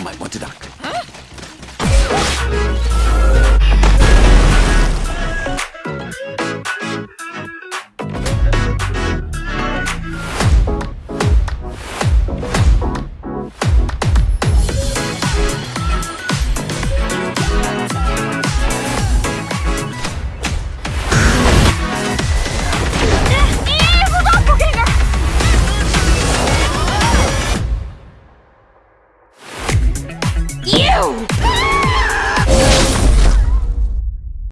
You might want to duck. you!